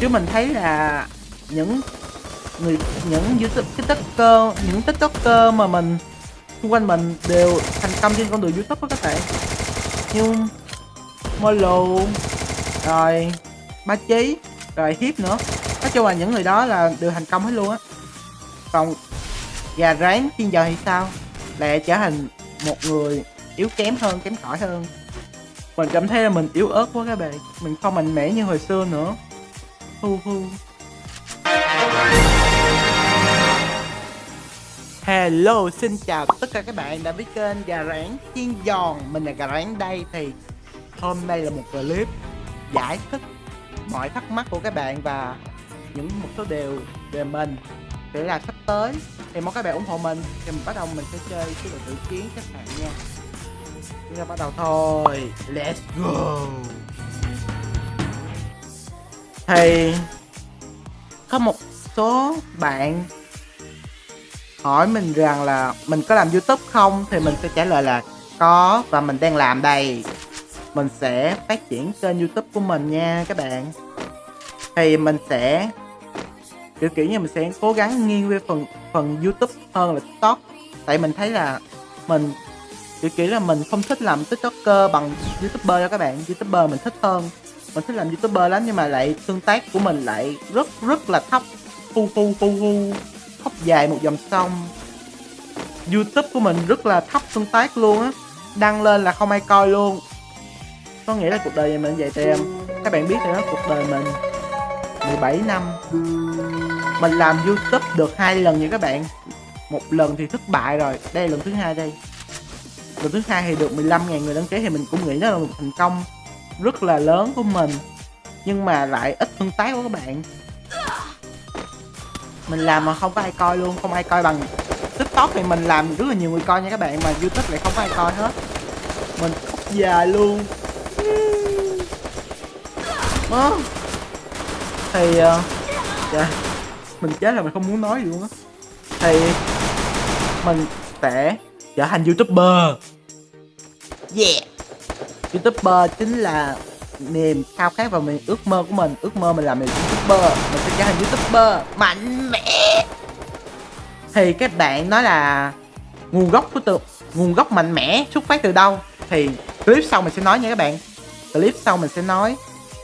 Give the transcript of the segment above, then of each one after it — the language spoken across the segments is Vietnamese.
chứ mình thấy là những người, những youtube cái tiktoker, những tiktoker mà mình, xung quanh mình đều thành công trên con đường youtube đó các bạn. Như molo, rồi ba chí rồi hiếp nữa. Nói chung là những người đó là đều thành công hết luôn á. Còn gà rán chiên giờ thì sao? Lại trở thành một người yếu kém hơn, kém cỏi hơn. Mình cảm thấy là mình yếu ớt quá các bạn. Mình không mạnh mẽ như hồi xưa nữa hu hu Hello, xin chào tất cả các bạn đã biết kênh Gà Rán Chiên Giòn. Mình là Gà Rán đây thì hôm nay là một clip giải thích mọi thắc mắc của các bạn và những một số điều về mình. Để là sắp tới thì mong các bạn ủng hộ mình. Thì mình bắt đầu mình sẽ chơi cái đội tự chiến các bạn nha. Chúng ta bắt đầu thôi. Let's go thì có một số bạn hỏi mình rằng là mình có làm youtube không? Thì mình sẽ trả lời là có và mình đang làm đây. Mình sẽ phát triển kênh youtube của mình nha các bạn. Thì mình sẽ, kiểu kiểu như mình sẽ cố gắng nghiêng về phần phần youtube hơn là tiktok. Tại mình thấy là mình, kiểu kiểu là mình không thích làm tiktoker bằng youtuber cho các bạn. Youtuber mình thích hơn mình thích làm youtuber lắm nhưng mà lại tương tác của mình lại rất rất là thấp. Phu phu phu phu thấp dài một dòng sông. Youtube của mình rất là thấp tương tác luôn á. Đăng lên là không ai coi luôn. Có nghĩa là cuộc đời mình vậy thì em các bạn biết rồi đó, cuộc đời mình 17 năm. Mình làm youtube được hai lần nha các bạn. Một lần thì thất bại rồi, đây là lần thứ hai đây. Lần thứ hai thì được 15.000 người đăng ký thì mình cũng nghĩ đó là một thành công rất là lớn của mình nhưng mà lại ít tương tác của các bạn. Mình làm mà không có ai coi luôn không ai coi bằng tiktok thì mình làm rất là nhiều người coi nha các bạn mà youtube lại không có ai coi hết. Mình khóc già luôn. À, thì uh, dạ, mình chết là mình không muốn nói gì luôn á. Thì mình sẽ trở thành youtuber. Yeah youtuber chính là niềm khao khát và mình ước mơ của mình. Ước mơ mình làm một youtuber, mình sẽ trở thành youtuber mạnh mẽ. Thì các bạn nói là nguồn gốc của từ, nguồn gốc mạnh mẽ xuất phát từ đâu? Thì clip sau mình sẽ nói nha các bạn. Clip sau mình sẽ nói.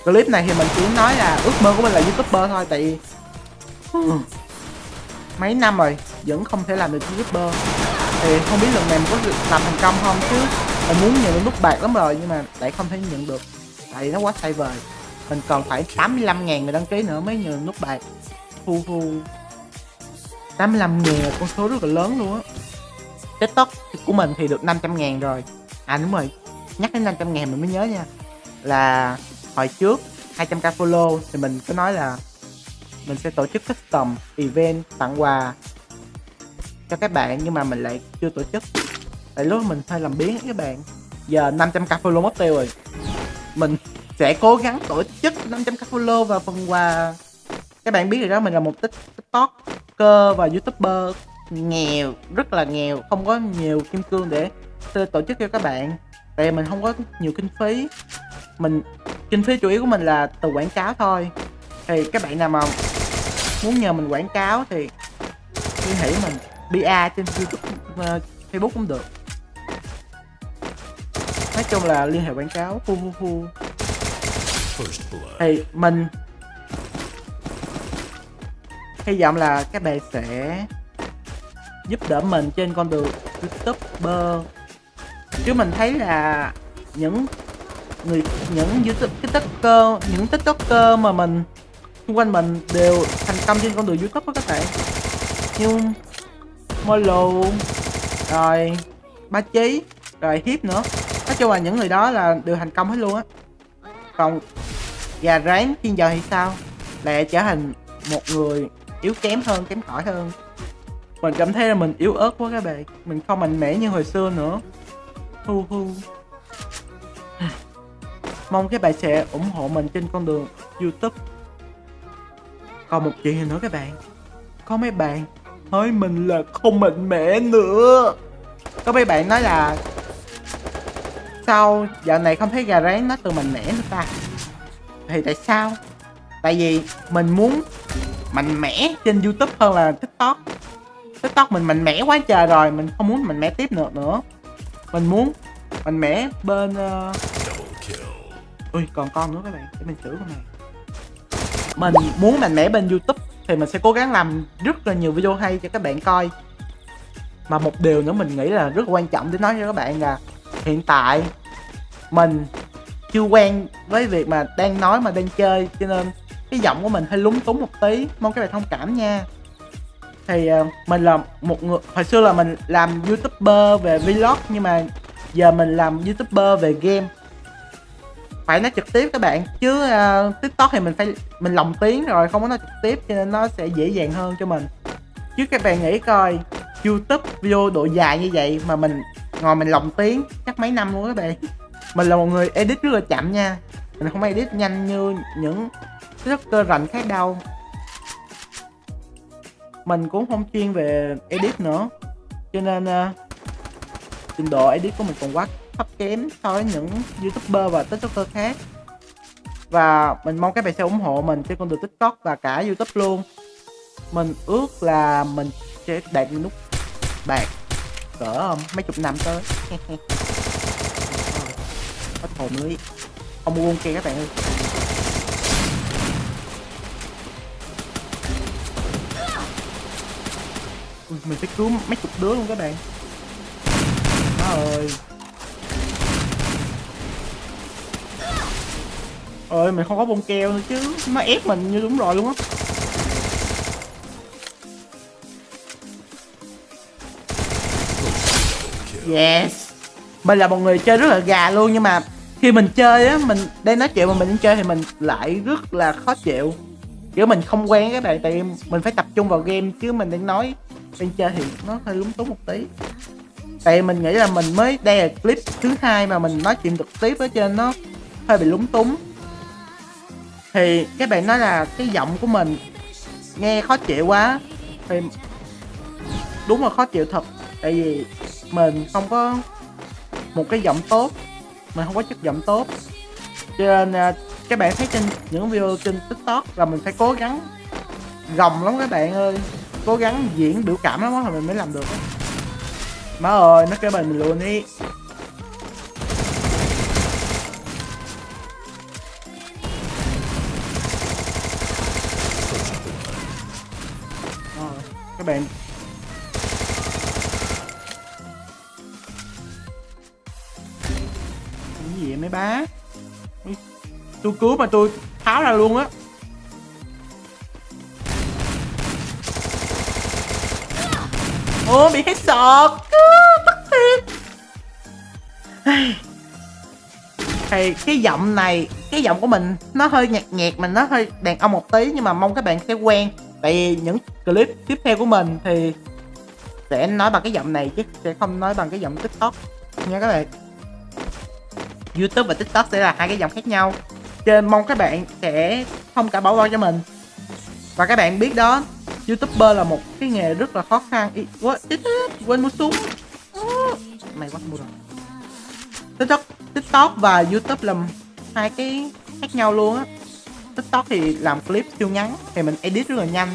Clip này thì mình chỉ nói là ước mơ của mình là youtuber thôi, tại vì ừ, mấy năm rồi vẫn không thể làm được youtuber. Thì không biết lần này mình có làm thành công không chứ? Mình muốn nhận nút bạc lắm rồi, nhưng mà lại không thể nhận được. Tại nó quá sai vời. Mình còn phải 85 ngàn người đăng ký nữa mới nhận nút bạc. Hu hu 85 ngàn là con số rất là lớn luôn á. Tiktok của mình thì được 500 ngàn rồi. À đúng rồi. Nhắc đến 500 ngàn mình mới nhớ nha. Là hồi trước 200k follow thì mình có nói là mình sẽ tổ chức custom event tặng quà cho các bạn, nhưng mà mình lại chưa tổ chức tại lúc mình hơi làm biến các bạn. Giờ 500k follow mất tiêu rồi. Mình sẽ cố gắng tổ chức 500k follow và phần quà. Các bạn biết rồi đó mình là một tiktoker và youtuber nghèo rất là nghèo không có nhiều kim cương để tổ chức cho các bạn. Tại mình không có nhiều kinh phí. Mình kinh phí chủ yếu của mình là từ quảng cáo thôi. Thì các bạn nào mà muốn nhờ mình quảng cáo thì liên hệ mình. BA trên YouTube uh, ờ, Facebook cũng được nói chung là liên hệ quảng cáo hu hu hu thì mình hy vọng là các bạn sẽ giúp đỡ mình trên con đường youtuber. Chứ mình thấy là những người những youtube cái tiktoker những tiktoker mà mình xung quanh mình đều thành công trên con đường youtube đó các bạn. Như molo rồi ba chí rồi hiếp nữa nói chung là những người đó là đều thành công hết luôn á. Còn gà rán thiên giờ thì sao? Lại trở thành một người yếu kém hơn, kém cỏi hơn. Mình cảm thấy là mình yếu ớt quá các bạn. Mình không mạnh mẽ như hồi xưa nữa. Hu hu. Mong các bạn sẽ ủng hộ mình trên con đường youtube. Còn một chuyện nữa các bạn. Có mấy bạn nói mình là không mạnh mẽ nữa. Có mấy bạn nói là sao dạo này không thấy gà rán nó từ mạnh mẽ nữa ta? Thì tại sao? Tại vì mình muốn mạnh mẽ trên youtube hơn là tiktok. Tiktok mình mạnh mẽ quá trời rồi, mình không muốn mạnh mẽ tiếp nữa nữa. Mình muốn mạnh mẽ bên uh... ui, còn con nữa các bạn, để mình xử con này. Mình muốn mạnh mẽ bên youtube thì mình sẽ cố gắng làm rất là nhiều video hay cho các bạn coi. Mà một điều nữa mình nghĩ là rất quan trọng để nói cho các bạn là hiện tại mình chưa quen với việc mà đang nói mà đang chơi cho nên cái giọng của mình hơi lúng túng một tí. Mong các bạn thông cảm nha. Thì uh, mình là một người hồi xưa là mình làm youtuber về vlog nhưng mà giờ mình làm youtuber về game. Phải nói trực tiếp các bạn chứ uh, tiktok thì mình phải mình lồng tiếng rồi không có nói trực tiếp cho nên nó sẽ dễ dàng hơn cho mình. Chứ các bạn nghĩ coi youtube video độ dài như vậy mà mình ngồi mình lồng tiếng chắc mấy năm luôn các bạn mình là một người edit rất là chậm nha. Mình không edit nhanh như những cơ rảnh khác đâu. Mình cũng không chuyên về edit nữa. Cho nên uh, trình độ edit của mình còn quá thấp kém so với những youtuber và tiktoker khác. Và mình mong các bạn sẽ ủng hộ mình trên con đường tiktok và cả youtube luôn. Mình ước là mình sẽ đạt nút bạc cỡ mấy chục năm tới. Hết hồn lưới không mua kia các bạn ơi. Mình phải cứu mấy chục đứa luôn các bạn. Má ơi. Ơi mình không có bông keo nữa chứ. Nó ép mình như đúng rồi luôn á. Yes. Mình là một người chơi rất là gà luôn, nhưng mà khi mình chơi á, mình đang nói chuyện mà mình đang chơi thì mình lại rất là khó chịu. Kiểu mình không quen các bạn tại mình phải tập trung vào game, chứ mình đang nói, đang chơi thì nó hơi lúng túng một tí. Tại mình nghĩ là mình mới, đây là clip thứ hai mà mình nói chuyện trực tiếp ở trên nó hơi bị lúng túng. Thì các bạn nói là cái giọng của mình nghe khó chịu quá. Thì đúng là khó chịu thật, tại vì mình không có một cái giọng tốt mình không có chất giọng tốt. Cho nên à, các bạn thấy trên những video trên tiktok là mình phải cố gắng gồng lắm các bạn ơi. Cố gắng diễn biểu cảm lắm đó, mình mới làm được đó. má ơi nó kêu mình luôn đi. Ờ, các bạn vậy mấy bá. Tôi cứu mà tôi tháo ra luôn á. Ô, bị hết sọt. Bất thiệt thì cái giọng này, cái giọng của mình nó hơi nhạt nhạt, mình nó hơi đàn ông một tí, nhưng mà mong các bạn sẽ quen. Tại vì những clip tiếp theo của mình thì sẽ nói bằng cái giọng này chứ sẽ không nói bằng cái giọng tiktok. Nha các bạn youtube và tiktok sẽ là hai cái dòng khác nhau. Trên mong các bạn sẽ không cả bỏ qua cho mình. Và các bạn biết đó youtuber là một cái nghề rất là khó khăn. Ý, quên mua súng. Mày quá mua rồi. Tiktok tiktok và youtube là hai cái khác nhau luôn á. Tiktok thì làm clip siêu ngắn thì mình edit rất là nhanh.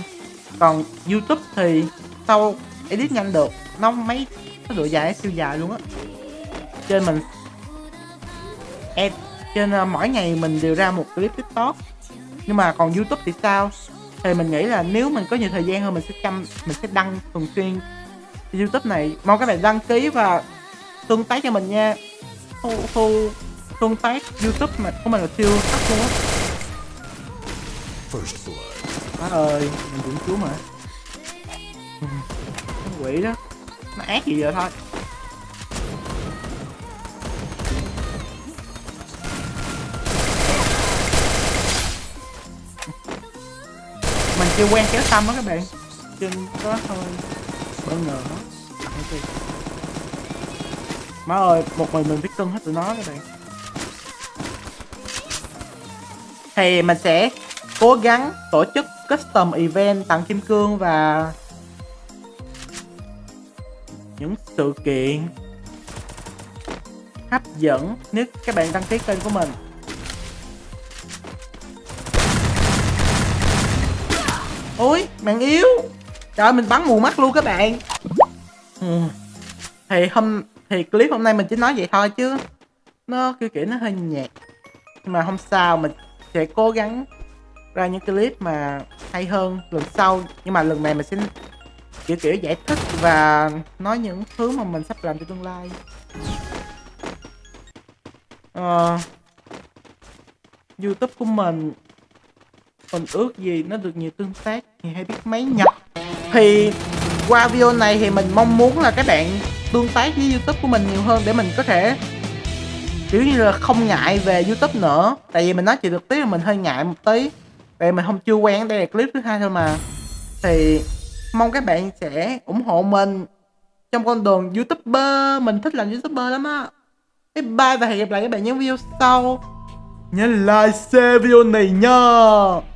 Còn youtube thì sau edit nhanh được nó mấy cái độ dài siêu dài luôn á. Trên mình em trên uh, mỗi ngày mình đều ra một clip tiktok. Nhưng mà còn youtube thì sao? Thì mình nghĩ là nếu mình có nhiều thời gian hơn mình sẽ chăm mình sẽ đăng thường xuyên youtube này. Mong các bạn đăng ký và tương tác cho mình nha. Thu, thu tương tác youtube mà của mình là siêu thấp luôn á. Má ơi mình cũng cứu mà. Quỷ đó. Nó ác gì vậy thôi chưa quen kéo xăm đó các bạn. Chân có hơi bất ngờ đó má ơi một mình mình biết cân hết tụi nó các bạn. Thì mình sẽ cố gắng tổ chức custom event tặng kim cương và những sự kiện hấp dẫn. Nếu các bạn đăng ký kênh của mình ôi mạng yếu. Trời mình bắn mù mắt luôn các bạn. Ừ. thì hôm thì clip hôm nay mình chỉ nói vậy thôi chứ nó kiểu kiểu nó hơi nhạt. Nhưng mà không sao mình sẽ cố gắng ra những clip mà hay hơn lần sau. Nhưng mà lần này mình sẽ kiểu kiểu giải thích và nói những thứ mà mình sắp làm trong tương lai. Ờ, youtube của mình mình ước gì nó được nhiều tương tác thì hay biết mấy nhập. Thì qua video này thì mình mong muốn là các bạn tương tác với youtube của mình nhiều hơn để mình có thể, kiểu như là, không ngại về youtube nữa. Tại vì mình nói chuyện trực tiếp là mình hơi ngại một tí. Tại mình không, chưa quen đây là clip thứ hai thôi mà. Thì mong các bạn sẽ ủng hộ mình trong con đường youtuber. Mình thích làm youtuber lắm á. Bye bye và hẹn gặp lại các bạn những video sau. Nhớ like, share video này nha.